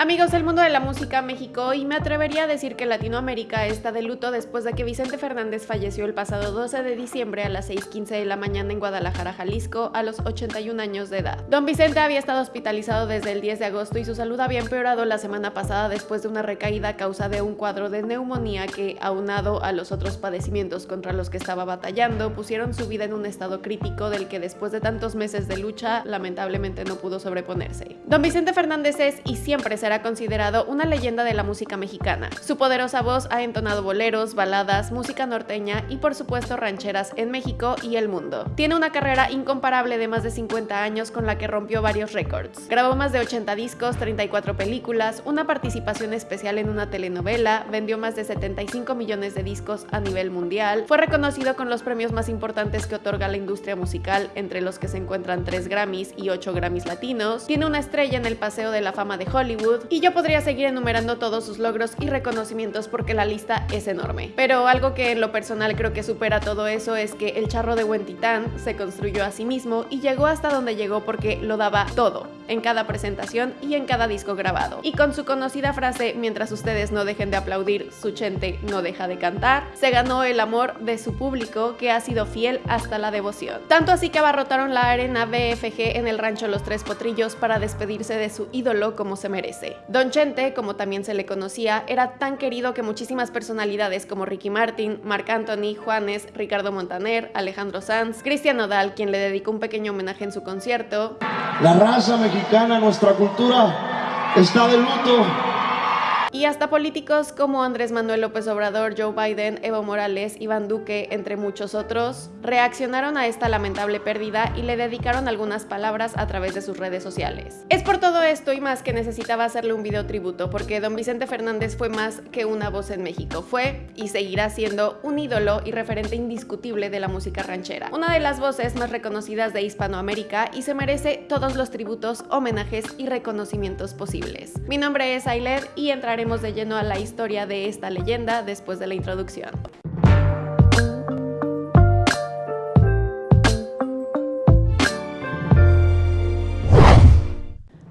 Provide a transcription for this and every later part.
Amigos del mundo de la música México, y me atrevería a decir que Latinoamérica está de luto después de que Vicente Fernández falleció el pasado 12 de diciembre a las 6.15 de la mañana en Guadalajara, Jalisco, a los 81 años de edad. Don Vicente había estado hospitalizado desde el 10 de agosto y su salud había empeorado la semana pasada después de una recaída a causa de un cuadro de neumonía que, aunado a los otros padecimientos contra los que estaba batallando, pusieron su vida en un estado crítico del que después de tantos meses de lucha, lamentablemente no pudo sobreponerse. Don Vicente Fernández es y siempre será considerado una leyenda de la música mexicana. Su poderosa voz ha entonado boleros, baladas, música norteña y por supuesto rancheras en México y el mundo. Tiene una carrera incomparable de más de 50 años con la que rompió varios récords. Grabó más de 80 discos, 34 películas, una participación especial en una telenovela, vendió más de 75 millones de discos a nivel mundial, fue reconocido con los premios más importantes que otorga la industria musical, entre los que se encuentran 3 Grammys y 8 Grammys latinos, tiene una estrella en el Paseo de la Fama de Hollywood, y yo podría seguir enumerando todos sus logros y reconocimientos porque la lista es enorme. Pero algo que en lo personal creo que supera todo eso es que el charro de Huentitán se construyó a sí mismo y llegó hasta donde llegó porque lo daba todo, en cada presentación y en cada disco grabado. Y con su conocida frase, mientras ustedes no dejen de aplaudir, su chente no deja de cantar, se ganó el amor de su público que ha sido fiel hasta la devoción. Tanto así que abarrotaron la arena BFG en el rancho Los Tres Potrillos para despedirse de su ídolo como se merece. Don Chente, como también se le conocía, era tan querido que muchísimas personalidades como Ricky Martin, Marc Anthony, Juanes, Ricardo Montaner, Alejandro Sanz, Cristian Nodal, quien le dedicó un pequeño homenaje en su concierto. La raza mexicana, nuestra cultura, está de luto y hasta políticos como Andrés Manuel López Obrador, Joe Biden, Evo Morales, Iván Duque, entre muchos otros, reaccionaron a esta lamentable pérdida y le dedicaron algunas palabras a través de sus redes sociales. Es por todo esto y más que necesitaba hacerle un video tributo, porque don Vicente Fernández fue más que una voz en México, fue y seguirá siendo un ídolo y referente indiscutible de la música ranchera, una de las voces más reconocidas de Hispanoamérica y se merece todos los tributos, homenajes y reconocimientos posibles. Mi nombre es Ailed y entraré de lleno a la historia de esta leyenda después de la introducción.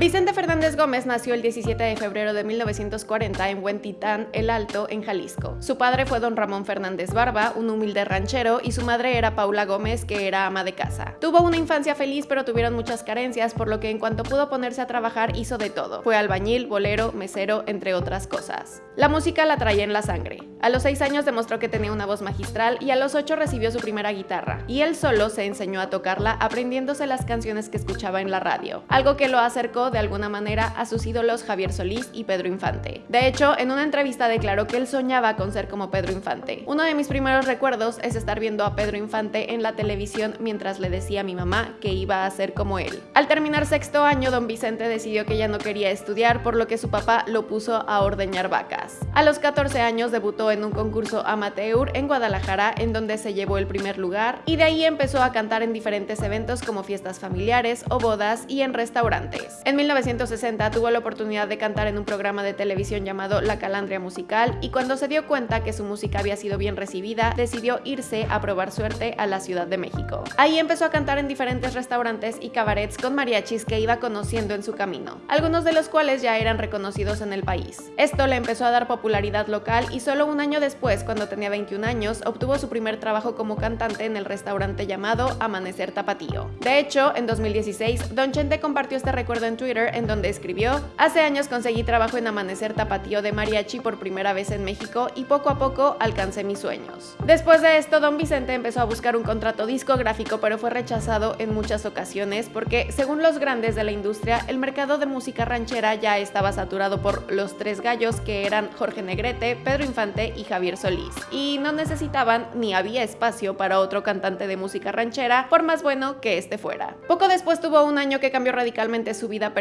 Vicente Fernández Gómez nació el 17 de febrero de 1940 en Huentitán, El Alto, en Jalisco. Su padre fue don Ramón Fernández Barba, un humilde ranchero, y su madre era Paula Gómez, que era ama de casa. Tuvo una infancia feliz, pero tuvieron muchas carencias, por lo que en cuanto pudo ponerse a trabajar hizo de todo. Fue albañil, bolero, mesero, entre otras cosas. La música la traía en la sangre. A los 6 años demostró que tenía una voz magistral y a los 8 recibió su primera guitarra. Y él solo se enseñó a tocarla aprendiéndose las canciones que escuchaba en la radio, algo que lo acercó de alguna manera a sus ídolos Javier Solís y Pedro Infante. De hecho, en una entrevista declaró que él soñaba con ser como Pedro Infante. Uno de mis primeros recuerdos es estar viendo a Pedro Infante en la televisión mientras le decía a mi mamá que iba a ser como él. Al terminar sexto año, don Vicente decidió que ya no quería estudiar, por lo que su papá lo puso a ordeñar vacas. A los 14 años debutó en un concurso amateur en Guadalajara, en donde se llevó el primer lugar, y de ahí empezó a cantar en diferentes eventos como fiestas familiares o bodas y en restaurantes. En 1960 tuvo la oportunidad de cantar en un programa de televisión llamado La Calandria Musical y cuando se dio cuenta que su música había sido bien recibida, decidió irse a probar suerte a la Ciudad de México. Ahí empezó a cantar en diferentes restaurantes y cabarets con mariachis que iba conociendo en su camino, algunos de los cuales ya eran reconocidos en el país. Esto le empezó a dar popularidad local y solo un año después, cuando tenía 21 años, obtuvo su primer trabajo como cantante en el restaurante llamado Amanecer Tapatío. De hecho, en 2016, Don Chente compartió este recuerdo en Twitter en donde escribió Hace años conseguí trabajo en Amanecer Tapatío de Mariachi por primera vez en México y poco a poco alcancé mis sueños. Después de esto, Don Vicente empezó a buscar un contrato discográfico pero fue rechazado en muchas ocasiones porque, según los grandes de la industria, el mercado de música ranchera ya estaba saturado por los tres gallos que eran Jorge Negrete, Pedro Infante y Javier Solís, y no necesitaban ni había espacio para otro cantante de música ranchera, por más bueno que este fuera. Poco después tuvo un año que cambió radicalmente su vida.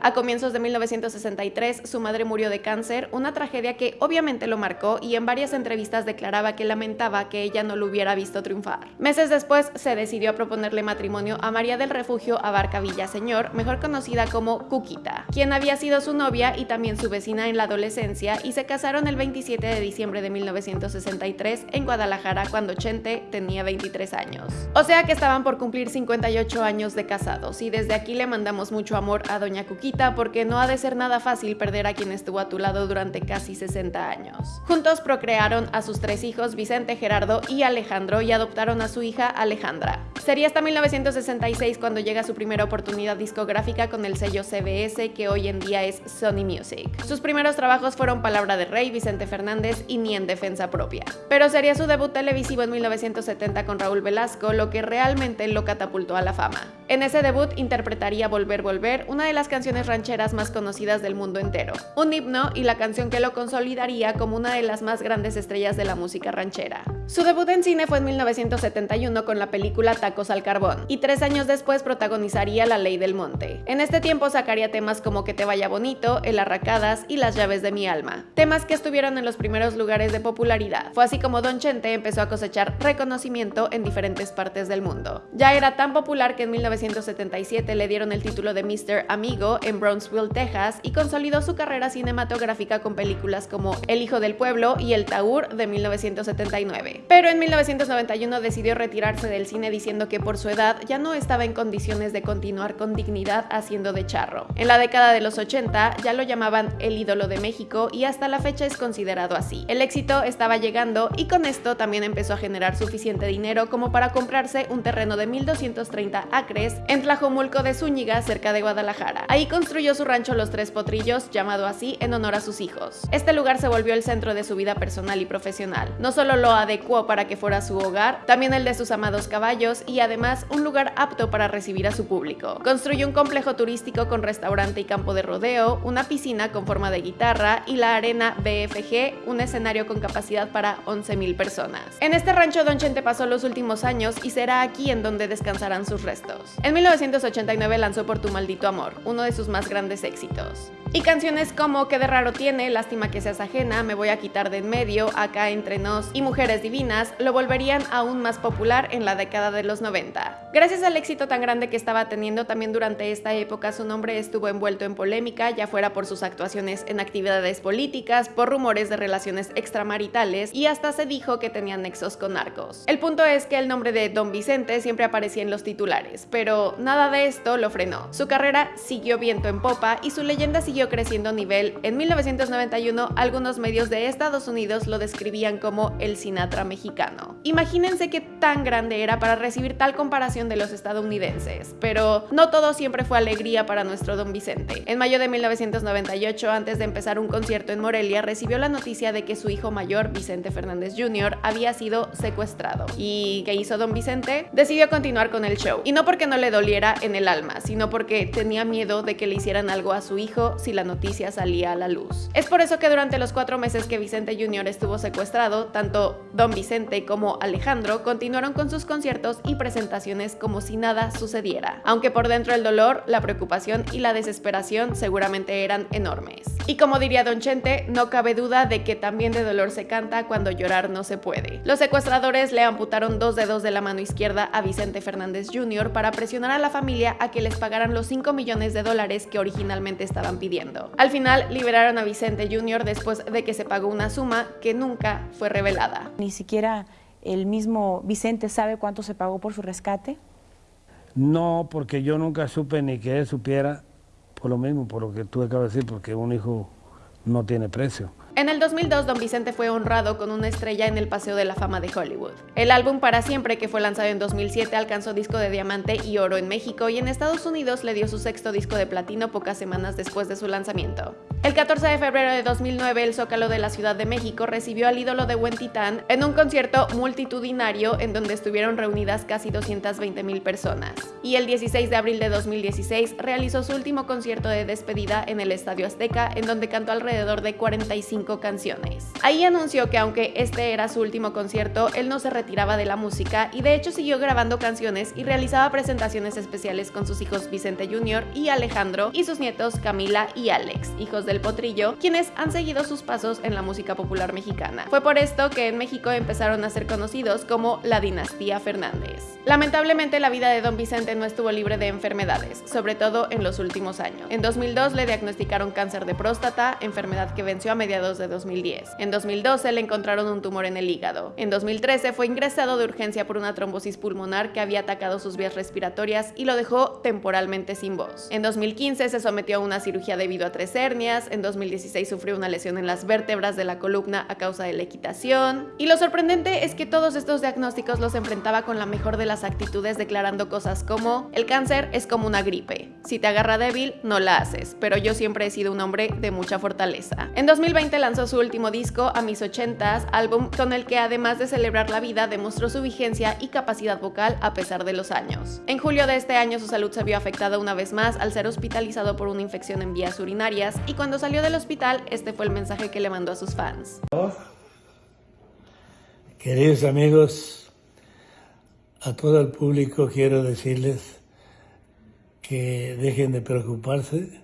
A comienzos de 1963, su madre murió de cáncer, una tragedia que obviamente lo marcó y en varias entrevistas declaraba que lamentaba que ella no lo hubiera visto triunfar. Meses después, se decidió a proponerle matrimonio a María del Refugio Abarca Villaseñor, mejor conocida como Cuquita, quien había sido su novia y también su vecina en la adolescencia y se casaron el 27 de diciembre de 1963 en Guadalajara cuando Chente tenía 23 años. O sea que estaban por cumplir 58 años de casados y desde aquí le mandamos mucho amor a Doña Cuquita porque no ha de ser nada fácil perder a quien estuvo a tu lado durante casi 60 años. Juntos procrearon a sus tres hijos, Vicente, Gerardo y Alejandro, y adoptaron a su hija Alejandra. Sería hasta 1966 cuando llega su primera oportunidad discográfica con el sello CBS, que hoy en día es Sony Music. Sus primeros trabajos fueron Palabra de Rey, Vicente Fernández y Ni en Defensa Propia. Pero sería su debut televisivo en 1970 con Raúl Velasco lo que realmente lo catapultó a la fama. En ese debut interpretaría Volver Volver, una de las canciones rancheras más conocidas del mundo entero, un himno y la canción que lo consolidaría como una de las más grandes estrellas de la música ranchera. Su debut en cine fue en 1971 con la película Tacos al Carbón, y tres años después protagonizaría La Ley del Monte. En este tiempo sacaría temas como Que te vaya bonito, El Arracadas y Las llaves de mi alma, temas que estuvieron en los primeros lugares de popularidad. Fue así como Don Chente empezó a cosechar reconocimiento en diferentes partes del mundo. Ya era tan popular que en 1977 le dieron el título de Mr. Amigo en Brownsville, Texas, y consolidó su carrera cinematográfica con películas como El Hijo del Pueblo y El Taur de 1979. Pero en 1991 decidió retirarse del cine diciendo que por su edad ya no estaba en condiciones de continuar con dignidad haciendo de charro. En la década de los 80 ya lo llamaban el ídolo de México y hasta la fecha es considerado así. El éxito estaba llegando y con esto también empezó a generar suficiente dinero como para comprarse un terreno de 1230 acres en Tlajomulco de Zúñiga, cerca de Guadalajara. Ahí construyó su rancho Los Tres Potrillos, llamado así en honor a sus hijos. Este lugar se volvió el centro de su vida personal y profesional. No solo lo adecuó para que fuera su hogar, también el de sus amados caballos y además un lugar apto para recibir a su público. Construyó un complejo turístico con restaurante y campo de rodeo, una piscina con forma de guitarra y la arena BFG, un escenario con capacidad para 11.000 personas. En este rancho Don Chente pasó los últimos años y será aquí en donde descansarán sus restos. En 1989 lanzó Por tu maldito amor, uno de sus más grandes éxitos. Y canciones como Qué de raro tiene, Lástima que seas ajena, Me voy a quitar de en medio, Acá entre nos y Mujeres divinas lo volverían aún más popular en la década de los 90. Gracias al éxito tan grande que estaba teniendo también durante esta época su nombre estuvo envuelto en polémica, ya fuera por sus actuaciones en actividades políticas, por rumores de relaciones extramaritales y hasta se dijo que tenía nexos con narcos. El punto es que el nombre de Don Vicente siempre aparecía en los titulares, pero nada de esto lo frenó. Su carrera siguió viento en popa y su leyenda siguió creciendo a nivel. En 1991, algunos medios de Estados Unidos lo describían como el Sinatra mexicano. Imagínense qué tan grande era para recibir tal comparación de los estadounidenses, pero no todo siempre fue alegría para nuestro don Vicente. En mayo de 1998, antes de empezar un concierto en Morelia, recibió la noticia de que su hijo mayor, Vicente Fernández Jr., había sido secuestrado. ¿Y qué hizo don Vicente? Decidió continuar con el show. Y no porque no le doliera en el alma, sino porque tenía miedo de que le hicieran algo a su hijo si la noticia salía a la luz. Es por eso que durante los cuatro meses que Vicente Jr. estuvo secuestrado, tanto Don Vicente como Alejandro continuaron con sus conciertos y presentaciones como si nada sucediera, aunque por dentro el dolor, la preocupación y la desesperación seguramente eran enormes. Y como diría Don Chente, no cabe duda de que también de dolor se canta cuando llorar no se puede. Los secuestradores le amputaron dos dedos de la mano izquierda a Vicente Fernández Jr. para presionar a la familia a que les pagaran los 5 millones de dólares que originalmente estaban pidiendo. Al final liberaron a Vicente Jr. después de que se pagó una suma que nunca fue revelada. Ni siquiera el mismo Vicente sabe cuánto se pagó por su rescate. No, porque yo nunca supe ni que él supiera, por lo mismo, por lo que tú acabas de decir, porque un hijo no tiene precio. En el 2002, Don Vicente fue honrado con una estrella en el Paseo de la Fama de Hollywood. El álbum Para Siempre, que fue lanzado en 2007, alcanzó disco de diamante y oro en México y en Estados Unidos le dio su sexto disco de platino pocas semanas después de su lanzamiento. El 14 de febrero de 2009, el Zócalo de la Ciudad de México recibió al ídolo de Buen Titán en un concierto multitudinario en donde estuvieron reunidas casi 220 mil personas. Y el 16 de abril de 2016 realizó su último concierto de despedida en el Estadio Azteca, en donde cantó alrededor de 45 canciones. Ahí anunció que aunque este era su último concierto, él no se retiraba de la música y de hecho siguió grabando canciones y realizaba presentaciones especiales con sus hijos Vicente Jr. y Alejandro y sus nietos Camila y Alex, hijos del Potrillo, quienes han seguido sus pasos en la música popular mexicana. Fue por esto que en México empezaron a ser conocidos como la dinastía Fernández. Lamentablemente la vida de don Vicente no estuvo libre de enfermedades, sobre todo en los últimos años. En 2002 le diagnosticaron cáncer de próstata, enfermedad que venció a mediados de 2010. En 2012 le encontraron un tumor en el hígado. En 2013 fue ingresado de urgencia por una trombosis pulmonar que había atacado sus vías respiratorias y lo dejó temporalmente sin voz. En 2015 se sometió a una cirugía debido a tres hernias, en 2016 sufrió una lesión en las vértebras de la columna a causa de la equitación. Y lo sorprendente es que todos estos diagnósticos los enfrentaba con la mejor de las actitudes declarando cosas como el cáncer es como una gripe, si te agarra débil no la haces, pero yo siempre he sido un hombre de mucha fortaleza. En 2020 lanzó su último disco, A mis ochentas, álbum con el que además de celebrar la vida demostró su vigencia y capacidad vocal a pesar de los años. En julio de este año su salud se vio afectada una vez más al ser hospitalizado por una infección en vías urinarias y cuando salió del hospital este fue el mensaje que le mandó a sus fans. Queridos amigos, a todo el público quiero decirles que dejen de preocuparse,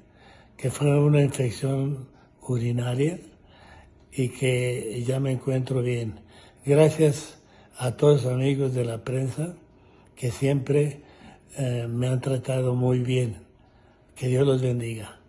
que fue una infección urinaria y que ya me encuentro bien. Gracias a todos los amigos de la prensa que siempre eh, me han tratado muy bien. Que Dios los bendiga.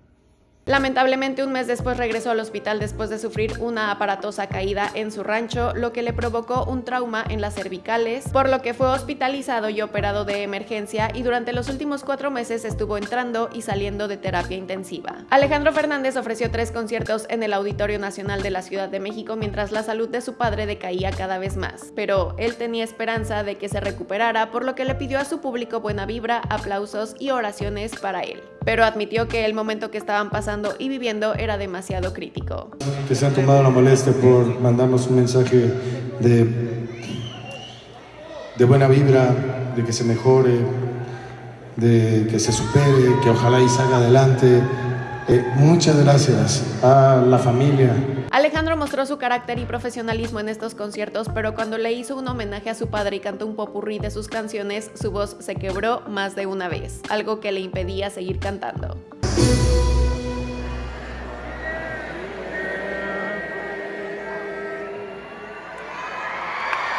Lamentablemente un mes después regresó al hospital después de sufrir una aparatosa caída en su rancho, lo que le provocó un trauma en las cervicales, por lo que fue hospitalizado y operado de emergencia y durante los últimos cuatro meses estuvo entrando y saliendo de terapia intensiva. Alejandro Fernández ofreció tres conciertos en el Auditorio Nacional de la Ciudad de México mientras la salud de su padre decaía cada vez más, pero él tenía esperanza de que se recuperara, por lo que le pidió a su público buena vibra, aplausos y oraciones para él. Pero admitió que el momento que estaban pasando y viviendo era demasiado crítico. Que se han tomado la molestia por mandarnos un mensaje de, de buena vibra, de que se mejore, de que se supere, que ojalá y salga adelante. Eh, muchas gracias a la familia. Alejandro mostró su carácter y profesionalismo en estos conciertos, pero cuando le hizo un homenaje a su padre y cantó un popurrí de sus canciones, su voz se quebró más de una vez, algo que le impedía seguir cantando.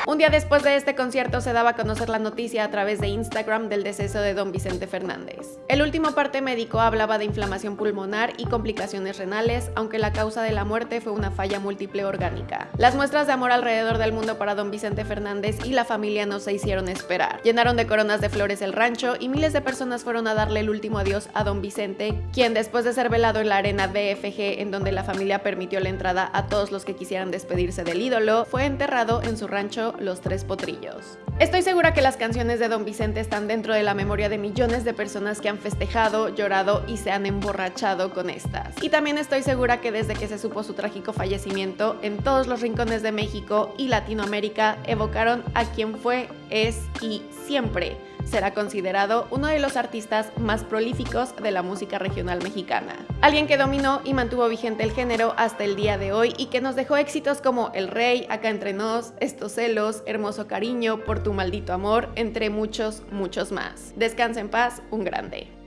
Un día después de este concierto se daba a conocer la noticia a través de Instagram del deceso de don Vicente Fernández. El último parte médico hablaba de inflamación pulmonar y complicaciones renales, aunque la causa de la muerte fue una falla múltiple orgánica. Las muestras de amor alrededor del mundo para don Vicente Fernández y la familia no se hicieron esperar. Llenaron de coronas de flores el rancho y miles de personas fueron a darle el último adiós a don Vicente, quien después de ser velado en la arena BFG en donde la familia permitió la entrada a todos los que quisieran despedirse del ídolo, fue enterrado en su rancho los Tres Potrillos. Estoy segura que las canciones de Don Vicente están dentro de la memoria de millones de personas que han festejado, llorado y se han emborrachado con estas. Y también estoy segura que desde que se supo su trágico fallecimiento, en todos los rincones de México y Latinoamérica evocaron a quien fue, es y siempre será considerado uno de los artistas más prolíficos de la música regional mexicana. Alguien que dominó y mantuvo vigente el género hasta el día de hoy y que nos dejó éxitos como El Rey, Acá Entre Nos, Estos Celos, Hermoso Cariño, Por Tu Maldito Amor, entre muchos, muchos más. Descansa en paz, un grande.